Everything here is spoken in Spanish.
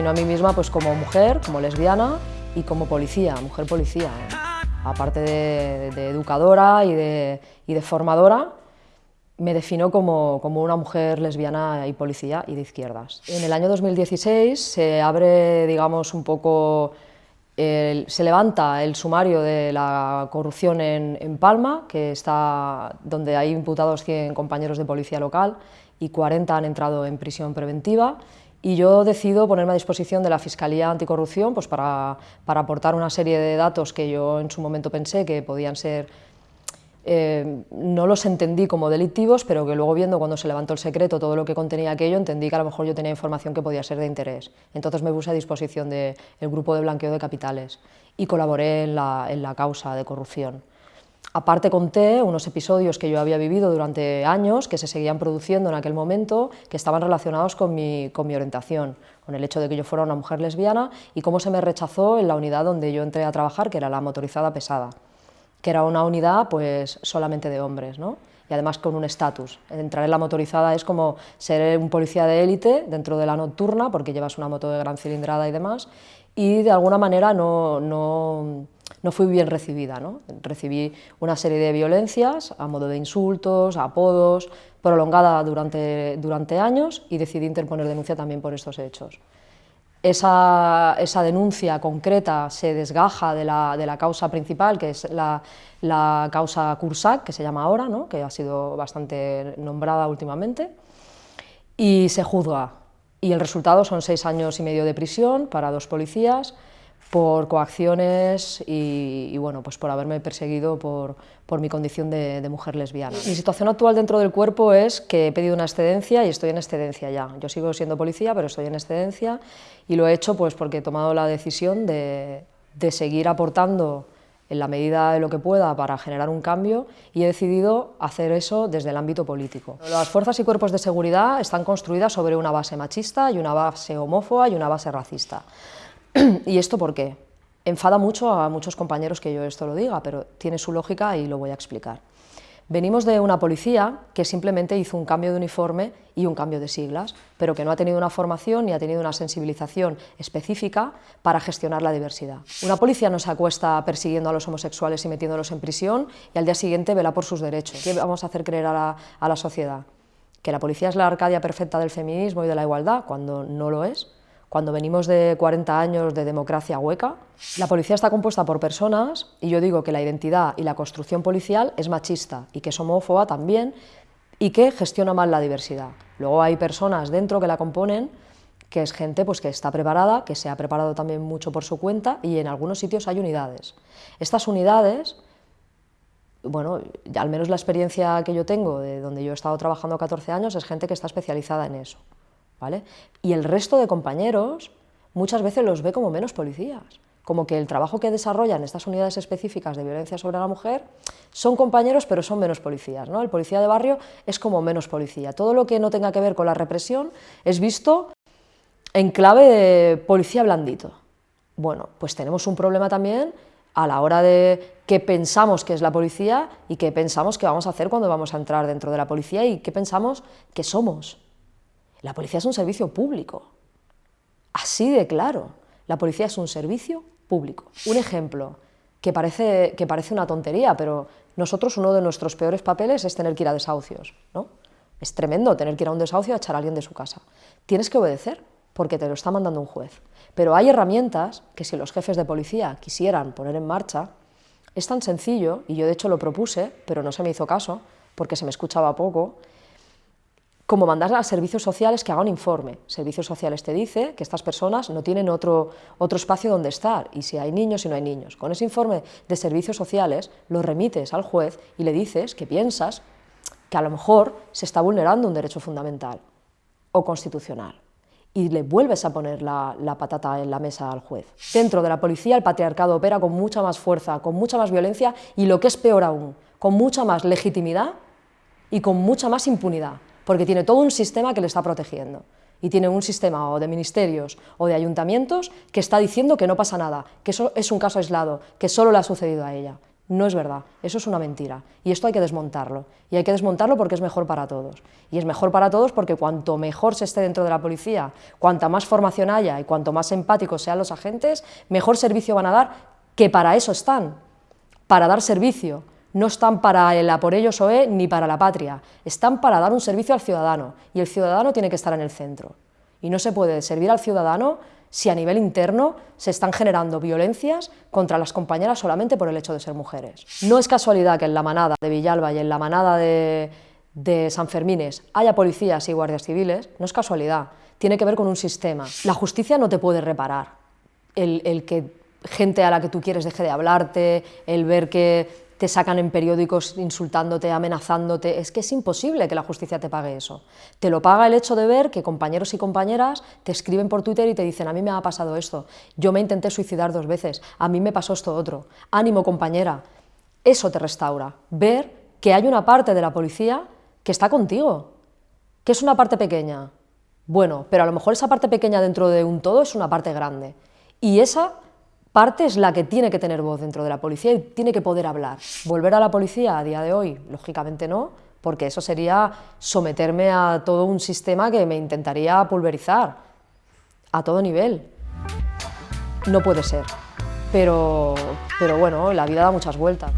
defino a mí misma pues, como mujer, como lesbiana y como policía, mujer policía. ¿eh? Aparte de, educadora y de, y de, formadora, me defino como, como, una mujer lesbiana y policía y de izquierdas. En el año 2016 se abre, digamos, un poco, se levanta el sumario de la corrupción en, en Palma, que está, donde hay imputados 100 compañeros de policía local y 40 han entrado en prisión preventiva, y yo decido ponerme a disposición de la Fiscalía Anticorrupción pues para, para, aportar una serie de datos que yo en su momento pensé que podían ser, eh, no los entendí como delictivos, pero que luego viendo cuando se levantó el secreto todo lo que contenía aquello, entendí que a lo mejor yo tenía información que podía ser de interés. Entonces me puse a disposición del grupo de blanqueo de capitales y colaboré en la, en la causa de corrupción. Aparte conté unos episodios que yo había vivido durante años, que se seguían produciendo en aquel momento, que estaban relacionados con mi, con mi, orientación, con el hecho de que yo fuera una mujer lesbiana y cómo se me rechazó en la unidad donde yo entré a trabajar, que era la motorizada pesada, que era una unidad pues solamente de hombres, ¿no? y además con un estatus. Entrar en la motorizada es como ser un policía de élite dentro de la nocturna, porque llevas una moto de gran cilindrada y demás, y de alguna manera no, no no fui bien recibida. ¿no? Recibí una serie de violencias a modo de insultos, apodos, prolongada durante, durante años y decidí interponer denuncia también por estos hechos. Esa, esa denuncia concreta se desgaja de la, de la, causa principal, que es la, la causa Cursac, que se llama ahora, ¿no? que ha sido bastante nombrada últimamente, y se juzga. Y el resultado son seis años y medio de prisión para dos policías, por coacciones y, bueno, pues por haberme perseguido por, por mi condición de, de, mujer lesbiana. Mi situación actual dentro del cuerpo es que he pedido una excedencia y estoy en excedencia ya. Yo sigo siendo policía, pero estoy en excedencia y lo he hecho pues porque he tomado la decisión de, de seguir aportando en la medida de lo que pueda para generar un cambio y he decidido hacer eso desde el ámbito político. Las fuerzas y cuerpos de seguridad están construidas sobre una base machista y una base homófoba y una base racista. ¿Y esto por qué? Enfada mucho a muchos compañeros que yo esto lo diga, pero tiene su lógica y lo voy a explicar. Venimos de una policía que simplemente hizo un cambio de uniforme y un cambio de siglas, pero que no ha tenido una formación ni ha tenido una sensibilización específica para gestionar la diversidad. Una policía no se acuesta persiguiendo a los homosexuales y metiéndolos en prisión y al día siguiente vela por sus derechos. ¿Qué vamos a hacer creer a la, a la sociedad? ¿Que la policía es la arcadia perfecta del feminismo y de la igualdad, cuando no lo es? Cuando venimos de 40 años de democracia hueca, la policía está compuesta por personas, y yo digo que la identidad y la construcción policial es machista, y que es homófoba también, y que gestiona mal la diversidad. Luego hay personas dentro que la componen, que es gente pues, que está preparada, que se ha preparado también mucho por su cuenta, y en algunos sitios hay unidades. Estas unidades, bueno, al menos la experiencia que yo tengo, de donde yo he estado trabajando 14 años, es gente que está especializada en eso. Y el resto de compañeros muchas veces los ve como menos policías, como que el trabajo que desarrollan estas unidades específicas de violencia sobre la mujer son compañeros pero son menos policías, ¿no? El policía de barrio es como menos policía, todo lo que no tenga que ver con la represión es visto en clave de policía blandito. Bueno, pues tenemos un problema también a la hora de qué pensamos que es la policía y qué pensamos que vamos a hacer cuando vamos a entrar dentro de la policía y qué pensamos que somos. La policía es un servicio público, así de claro. La policía es un servicio público. Un ejemplo que parece, que parece una tontería, pero nosotros uno de nuestros peores papeles es tener que ir a desahucios. ¿no? Es tremendo tener que ir a un desahucio a echar a alguien de su casa. Tienes que obedecer, porque te lo está mandando un juez. Pero hay herramientas que si los jefes de policía quisieran poner en marcha, es tan sencillo, y yo de hecho lo propuse, pero no se me hizo caso, porque se me escuchaba poco, como mandar a servicios sociales que hagan un informe. Servicios sociales te dice que estas personas no tienen otro, otro espacio donde estar, y si hay niños y no hay niños. Con ese informe de servicios sociales lo remites al juez y le dices que piensas que a lo mejor se está vulnerando un derecho fundamental o constitucional y le vuelves a poner la, la, patata en la mesa al juez. Dentro de la policía el patriarcado opera con mucha más fuerza, con mucha más violencia y lo que es peor aún, con mucha más legitimidad y con mucha más impunidad porque tiene todo un sistema que le está protegiendo. Y tiene un sistema o de ministerios o de ayuntamientos que está diciendo que no pasa nada, que eso es un caso aislado, que solo le ha sucedido a ella. No es verdad, eso es una mentira. Y esto hay que desmontarlo. Y hay que desmontarlo porque es mejor para todos. Y es mejor para todos porque cuanto mejor se esté dentro de la policía, cuanta más formación haya y cuanto más empáticos sean los agentes, mejor servicio van a dar, que para eso están, para dar servicio. No están para el a por ellos o e ni para la patria, están para dar un servicio al ciudadano. Y el ciudadano tiene que estar en el centro. Y no se puede servir al ciudadano si a nivel interno se están generando violencias contra las compañeras solamente por el hecho de ser mujeres. No es casualidad que en la manada de Villalba y en la manada de, San Fermines haya policías y guardias civiles, no es casualidad, tiene que ver con un sistema. La justicia no te puede reparar el, el que gente a la que tú quieres deje de hablarte, el ver que te sacan en periódicos insultándote, amenazándote, es que es imposible que la justicia te pague eso. Te lo paga el hecho de ver que compañeros y compañeras te escriben por Twitter y te dicen, a mí me ha pasado esto, yo me intenté suicidar dos veces, a mí me pasó esto otro, ánimo compañera. Eso te restaura, ver que hay una parte de la policía que está contigo, que es una parte pequeña. Bueno, pero a lo mejor esa parte pequeña dentro de un todo es una parte grande. Y esa parte es la que tiene que tener voz dentro de la policía y tiene que poder hablar. Volver a la policía a día de hoy, lógicamente no, porque eso sería someterme a todo un sistema que me intentaría pulverizar a todo nivel. No puede ser, pero, pero bueno, la vida da muchas vueltas.